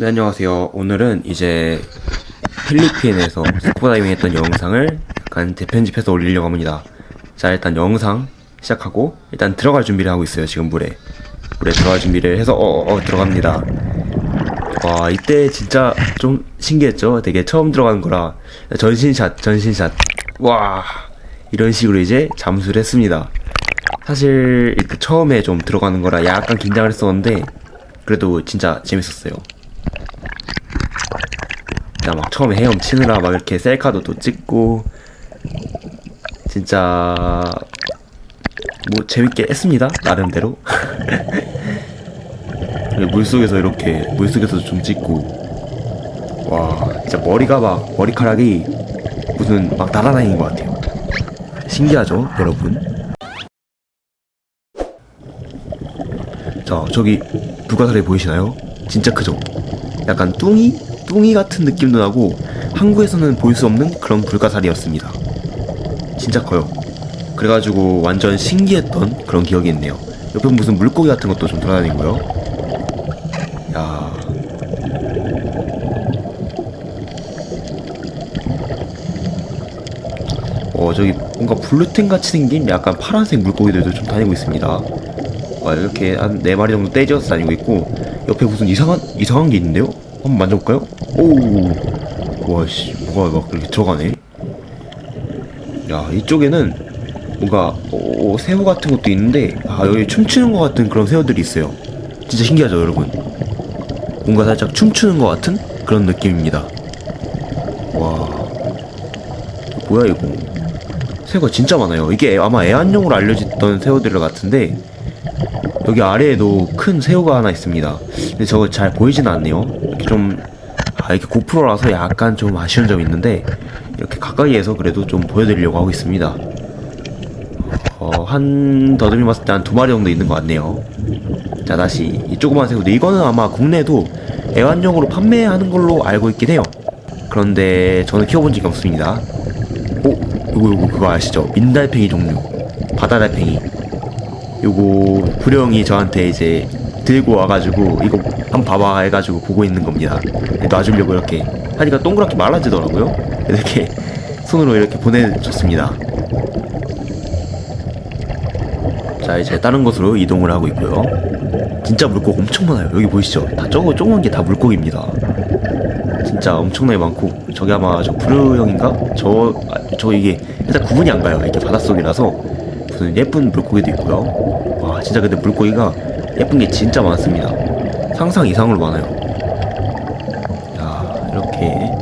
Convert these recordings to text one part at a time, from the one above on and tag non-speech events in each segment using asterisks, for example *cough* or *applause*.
네, 안녕하세요. 오늘은 이제 필리핀에서 스쿠버 다이빙 했던 영상을 약간 재편집해서 올리려고 합니다. 자, 일단 영상 시작하고 일단 들어갈 준비를 하고 있어요. 지금 물에. 물에 들어갈 준비를 해서 어, 어, 어, 들어갑니다. 와, 이때 진짜 좀 신기했죠? 되게 처음 들어가는 거라 전신샷, 전신샷. 와, 이런 식으로 이제 잠수를 했습니다. 사실 처음에 좀 들어가는 거라 약간 긴장을 했었는데 그래도 진짜 재밌었어요. 진짜 막 처음에 헤엄치느라 막 이렇게 셀카도 또 찍고 진짜 뭐 재밌게 했습니다 나름대로 *laughs* 물속에서 이렇게 물속에서도 좀 찍고 와 진짜 머리가 막 머리카락이 무슨 막 날아다니는 것 같아요 신기하죠 여러분 자 저기 불가사리 보이시나요? 진짜 크죠? 약간 뚱이? 뚱이 같은 느낌도 나고 한국에서는 볼 수 없는 그런 불가사리였습니다. 진짜 커요. 그래가지고 완전 신기했던 그런 기억이 있네요. 옆에 무슨 물고기 같은 것도 좀 돌아다니고요? 야. 어, 저기 뭔가 블루텐 같이 생긴 약간 파란색 물고기들도 좀 다니고 있습니다. 와, 이렇게 한네 마리 정도 떼지어서 다니고 있고, 옆에 무슨 이상한, 이상한 게 있는데요? 한번 만져볼까요? 오! 와, 씨, 뭐가 막 이렇게 들어가네? 야, 이쪽에는 뭔가, 어, 새우 같은 것도 있는데, 아, 여기 춤추는 것 같은 그런 새우들이 있어요. 진짜 신기하죠, 여러분? 뭔가 살짝 춤추는 것 같은 그런 느낌입니다. 와, 뭐야, 이거. 새우가 진짜 많아요. 이게 아마 애완용으로 알려졌던 새우들 같은데 여기 아래에도 큰 새우가 하나 있습니다. 근데 저거 잘 보이진 않네요. 좀 아, 이렇게 고프로라서 약간 좀 아쉬운 점이 있는데 이렇게 가까이에서 그래도 좀 보여드리려고 하고 있습니다. 어, 한 더듬이 봤을 때 한 두 마리 정도 있는 것 같네요. 자 다시 이 조그만 새우인데 이거는 아마 국내에도 애완용으로 판매하는 걸로 알고 있긴 해요. 그런데 저는 키워본 적이 없습니다. 오, 요거 요거 그거 아시죠? 민달팽이 종류, 바다달팽이. 요거 구령이 저한테 이제 들고 와가지고 이거 한번 봐봐 해가지고 보고 있는 겁니다. 놔주려고 이렇게 하니까 동그랗게 말라지더라고요. 이렇게 손으로 이렇게 보내줬습니다. 자 이제 다른 곳으로 이동을 하고 있고요. 진짜 물고기 엄청 많아요. 여기 보이시죠? 다 저거 조그만 게 다 물고기입니다. 진짜 엄청나게 많고 저기 아마 저 부르형인가? 저, 아, 저 이게 일단 구분이 안 가요. 이게 바닷속이라서 무슨 예쁜 물고기도 있고요. 와 진짜 근데 물고기가 예쁜 게 진짜 많습니다. 상상 이상으로 많아요. 야 이렇게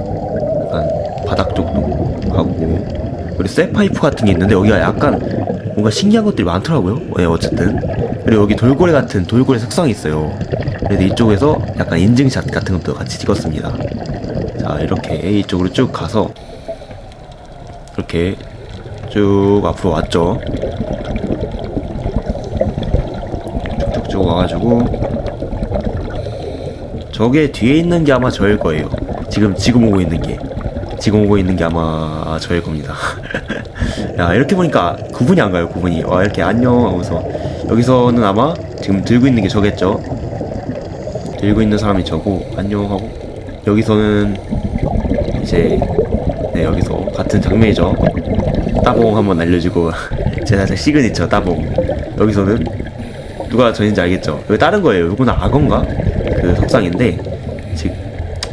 약간 바닥 쪽도 가고 그리고 쇠파이프 같은 게 있는데 여기가 약간 뭔가 신기한 것들이 많더라고요. 네, 어쨌든 그리고 여기 돌고래 같은 돌고래 색상이 있어요. 그래서 이쪽에서 약간 인증샷 같은 것도 같이 찍었습니다. 자 이렇게 이쪽으로 쭉 가서 이렇게 쭉 앞으로 왔죠 쭉쭉쭉 와가지고 저게 뒤에 있는 게 아마 저일 거예요. 지금 지금 오고 있는 게. 지금 오고 있는 게 아마 저일 겁니다. *laughs* 야 이렇게 보니까 구분이 안 가요 구분이. 와 이렇게 안녕 하면서. 여기서는 아마 지금 들고 있는 게 저겠죠? 들고 있는 사람이 저고 안녕 하고. 여기서는 이제 네 여기서 같은 장면이죠. 따봉 한번 날려주고. *laughs* 제 살짝 시그니처 따봉. 여기서는 누가 전인지 알겠죠? 여기 다른 거예요? 이거는 악어인가? 그 석상인데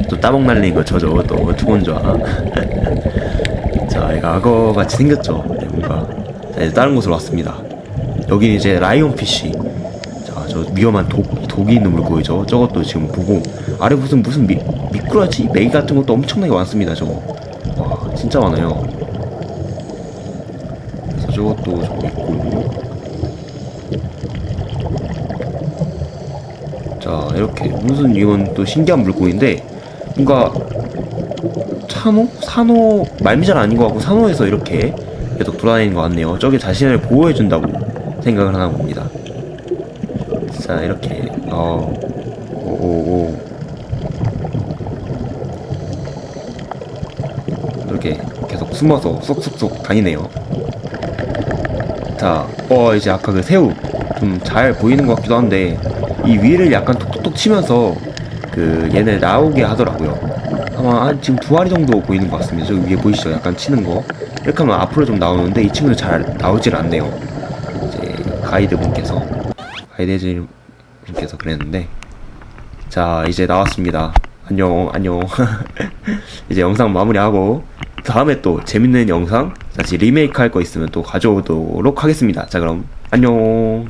또 따봉 날리는 거 저죠 또. 투건좌 *laughs* 자 이거 악어 같이 생겼죠? 네, 뭔가. 자 이제 다른 곳으로 왔습니다. 여기 이제 라이온 피쉬. 저 위험한 독, 독이 있는 물고기죠. 저것도 지금 보고. 아래 무슨 무슨 미, 미꾸라지, 메기 같은 것도 엄청나게 많습니다. 저거. 와 진짜 많아요. 저것도 저거 있고 자 이렇게 무슨 이건 또 신기한 물고기인데 뭔가 산호? 산호 말미잘 아닌 것 같고 산호에서 이렇게 계속 돌아다니는 것 같네요. 저게 자신을 보호해준다고 생각을 하나 봅니다. 자 이렇게 어 오오오 이렇게 계속 숨어서 쏙쏙쏙 다니네요 자어 이제 아까 그 새우 좀 잘 보이는 것 같기도 한데 이 위를 약간 톡톡톡 치면서 그 얘네 나오게 하더라고요. 아마 한 지금 두 마리 정도 보이는 것 같습니다. 저기 위에 보이시죠? 약간 치는 거. 이렇게 하면 앞으로 좀 나오는데 이 친구는 잘 나오질 않네요. 이제 가이드 분께서 가이드 분께서 그랬는데 자 이제 나왔습니다. 안녕 안녕. *laughs* 이제 영상 마무리하고 다음에 또 재밌는 영상 다시 리메이크 할 거 있으면 또 가져오도록 하겠습니다. 자 그럼 안녕.